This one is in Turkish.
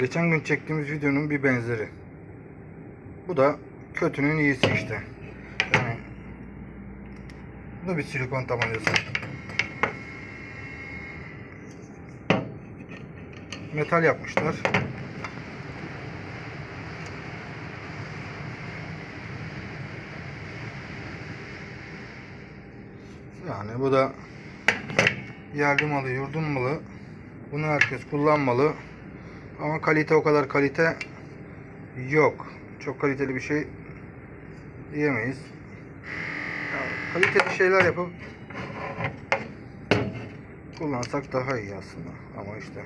Geçen gün çektiğimiz videonun bir benzeri. Bu da kötünün iyisi işte. Yani bu da bir silikon tabancası. Metal yapmışlar. Yani bu da yerli malı, yurdun malı. Bunu herkes kullanmalı. Ama kalite o kadar kalite yok. Çok kaliteli bir şey diyemeyiz. Ya, kaliteli şeyler yapıp kullansak daha iyi aslında. Ama işte